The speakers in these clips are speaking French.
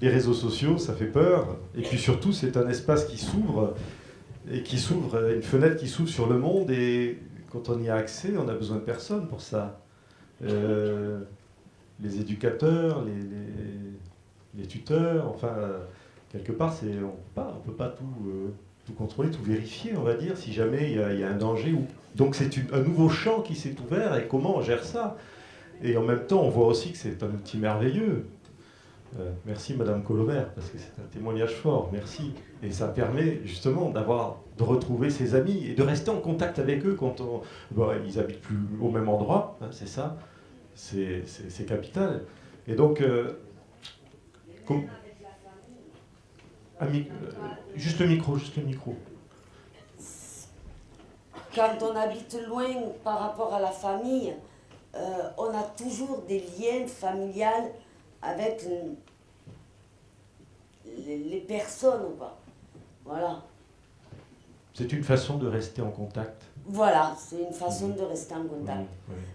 les réseaux sociaux, ça fait peur. Et puis surtout, c'est un espace qui s'ouvre, et qui s'ouvre, une fenêtre qui s'ouvre sur le monde. Et quand on y a accès, on a besoin de personne pour ça. Euh, les éducateurs, les, tuteurs, enfin, quelque part, on ne peut pas tout, euh, tout, contrôler, tout vérifier, on va dire, si jamais il y, a un danger. Donc c'est un nouveau champ qui s'est ouvert, et comment on gère ça? Et en même temps, on voit aussi que c'est un outil merveilleux. Euh, merci Madame Colobert, parce que c'est un témoignage fort, merci. Et ça permet justement d'avoir, de retrouver ses amis et de rester en contact avec eux quand on, ils habitent plus au même endroit, hein, c'est ça, c'est capital. Et donc, euh, euh, juste le micro, juste le micro. Quand on habite loin par rapport à la famille, on a toujours des liens familiales avec les, personnes ou pas. Voilà. C'est une façon de rester en contact. Voilà, c'est une façon de rester en contact.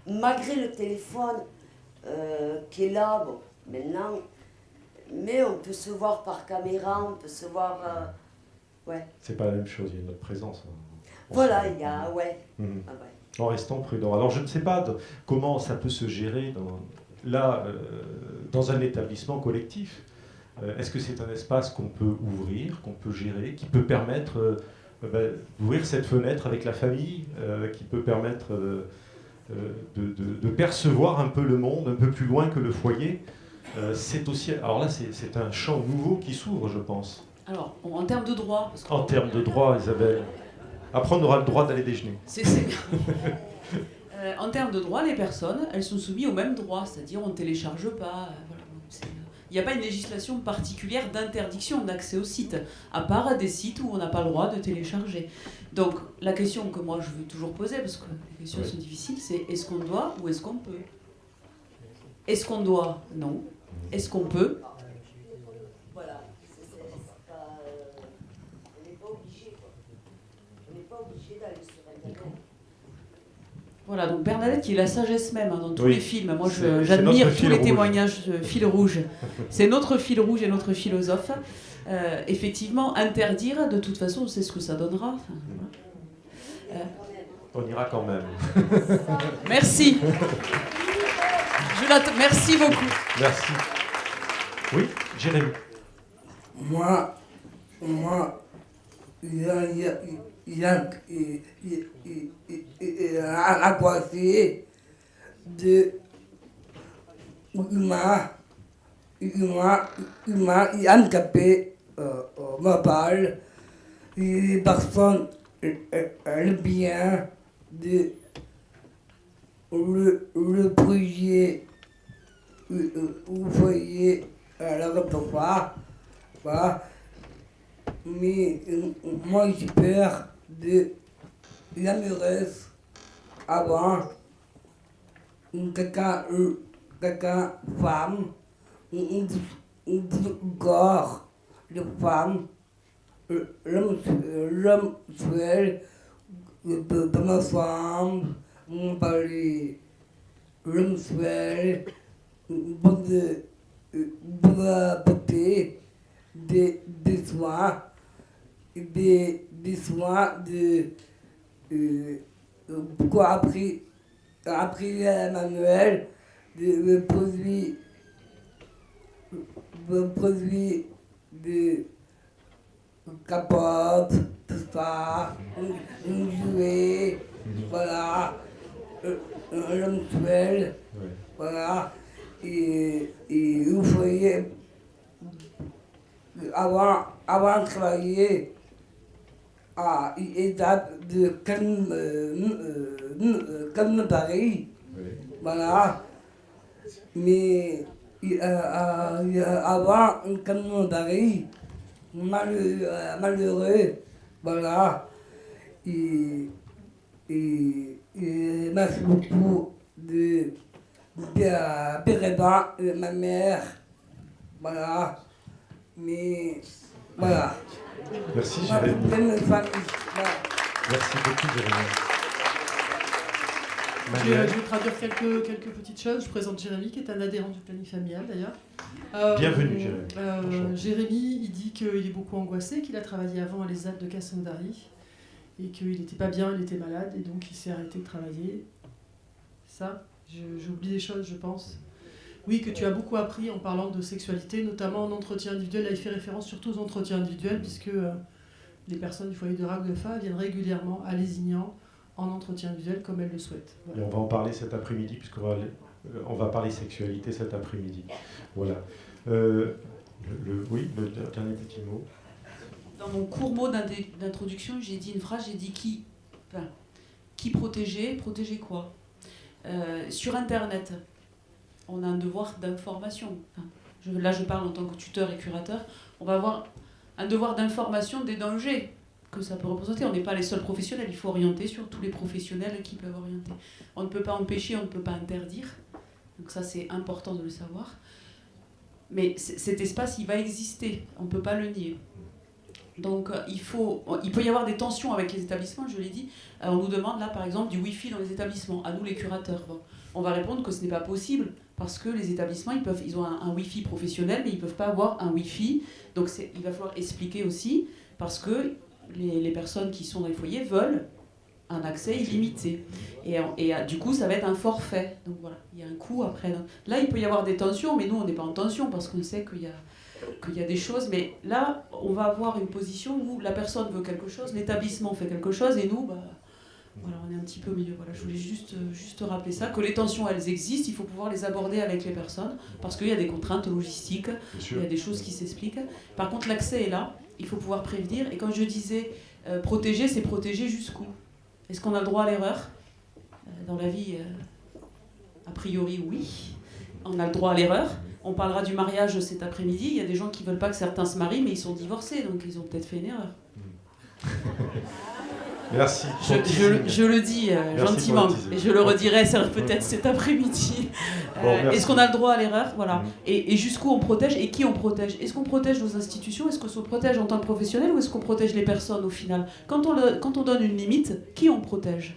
Malgré le téléphone euh, qui est là, bon, maintenant, mais on peut se voir par caméra, on peut se voir... Euh, ouais. C'est pas la même chose, il y a notre présence. Hein. Voilà, il y a... Ouais. Mhm. Ah en restant prudent. Alors je ne sais pas comment ça peut se gérer dans, là, euh, dans un établissement collectif, euh, est-ce que c'est un espace qu'on peut ouvrir, qu'on peut gérer, qui peut permettre euh, ben, d'ouvrir cette fenêtre avec la famille, qui peut permettre de, percevoir un peu le monde, un peu plus loin que le foyer C'est aussi, alors là, c'est un champ nouveau qui s'ouvre, je pense. Alors, en termes de droit En termes de droit, Isabelle. Après, on aura le droit d'aller déjeuner. C'est en termes de droit, les personnes, elles sont soumises au même droit, c'est-à-dire on ne télécharge pas. Euh, il n'y a pas une législation particulière d'interdiction d'accès au site, à part des sites où on n'a pas le droit de télécharger. Donc la question que moi je veux toujours poser, parce que les questions sont difficiles, c'est est-ce qu'on doit ou est-ce qu'on peut? Est-ce qu'on doit? Non. Est-ce qu'on peut? Voilà, donc Bernadette qui est la sagesse même hein, dans tous les films. Moi, j'admire tous les témoignages, euh, fil rouge. C'est notre fil rouge et notre philosophe. Euh, effectivement, interdire, de toute façon, c'est ce que ça donnera. Euh. On ira quand même. Merci. Je Merci beaucoup. Merci. Oui, Jérémy. Moi, moi, il y a, il y a, à côté de humain, humain, humain handicapé euh, me parle, les personnes le bien de le, le projet, vous voyez le répertoire, voilà. mais moi j'ai peur de l'amoureuse avant quelqu'un quelqu'un femme une, corps de femme l'homme seul de, ma femme on parlait l'homme seul de, de la beauté des, des soins des, des soins de euh, pourquoi après après manuel de, produits de produits de capote tout ça un jouet voilà un mensuel voilà et, et vous voyez avant avant de travailler à étape de calme, euh, euh. Voilà. Mais euh, avant un camion Paris, malheureux, voilà. Et, et, et merci beaucoup de, de, ma mère. Voilà. Mais voilà. Merci Jérémy. Merci beaucoup Jérémy. Je vais, je vais traduire quelques, quelques petites choses. Je présente Jérémy, qui est un adhérent du planning familial d'ailleurs. Euh, Bienvenue, Jérémy. euh, Jérémy, il dit qu'il est beaucoup angoissé, qu'il a travaillé avant à l'ESAT de Cassandari et qu'il n'était pas bien, il était malade et donc il s'est arrêté de travailler. Ça, j'oublie des choses, je pense. Oui, que tu as beaucoup appris en parlant de sexualité, notamment en entretien individuel. Là, il fait référence surtout aux entretiens individuels, puisque euh, les personnes du foyer de Raglefa viennent régulièrement à Lézignan en entretien individuel comme elles le souhaitent. Voilà. Et on va en parler cet après-midi, puisqu'on va, aller- euh, on va parler sexualité cet après-midi. Voilà. Euh, le, le- oui, le dernier petit mot. Dans mon court mot d'introduction, j'ai dit une phrase, j'ai dit qui, enfin, qui protéger, protéger quoi? Euh, Sur Internet, on a un devoir d'information. Là, je parle en tant que tuteur et curateur. On va avoir un devoir d'information des dangers que ça peut représenter. On n'est pas les seuls professionnels, il faut orienter sur tous les professionnels qui peuvent orienter. On ne peut pas empêcher, on ne peut pas interdire. Donc ça, c'est important de le savoir. Mais cet espace, il va exister, on ne peut pas le nier. Donc euh, il, faut, il peut y avoir des tensions avec les établissements, je l'ai dit. Euh, on nous demande là par exemple du Wi-Fi dans les établissements, à nous les curateurs. On va répondre que ce n'est pas possible parce que les établissements, ils, peuvent, ils ont un, Wi-Fi professionnel, mais ils ne peuvent pas avoir un Wi-Fi. Donc il va falloir expliquer aussi parce que les, les personnes qui sont dans les foyers veulent un accès illimité. Et, et euh, du coup, ça va être un forfait. Donc voilà, il y a un coût après. Là, il peut y avoir des tensions, mais nous, on n'est pas en tension parce qu'on sait qu'il y a qu'il y a des choses, mais là, on va avoir une position où la personne veut quelque chose, l'établissement fait quelque chose, et nous, bah, voilà, on est un petit peu au milieu. Voilà, je voulais juste, euh, juste rappeler ça, que les tensions, elles existent, il faut pouvoir les aborder avec les personnes, parce qu'il y a des contraintes logistiques, il y a des choses qui s'expliquent. Par contre, l'accès est là, il faut pouvoir prévenir, et quand je disais euh, protéger, c'est protéger jusqu'où? Est-ce qu'on a le droit à l'erreur? Euh, Dans la vie, euh, a priori, oui. On a le droit à l'erreur. On parlera du mariage cet après-midi. Il y a des gens qui veulent pas que certains se marient, mais ils sont divorcés, donc ils ont peut-être fait une erreur. Merci. Je, le- teasing. je le dis euh, gentiment, et je le redirai peut-être cet après-midi. Euh. Est-ce qu'on a le droit à l'erreur? Voilà. Mhm. Et, et jusqu'où on protège? Et qui on protège? Est-ce qu'on protège nos institutions? Est-ce qu'on se protège en tant que professionnel ou est-ce qu'on protège les personnes au final? Quand on, le- quand on donne une limite, qui on protège?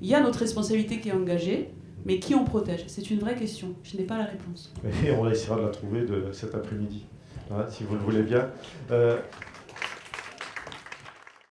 Il y a notre responsabilité qui est engagée, mais qui on protège? C'est une vraie question. Je n'ai pas la réponse. Et on essaiera de la trouver de cet après-midi, hein, si vous le voulez bien. Euh,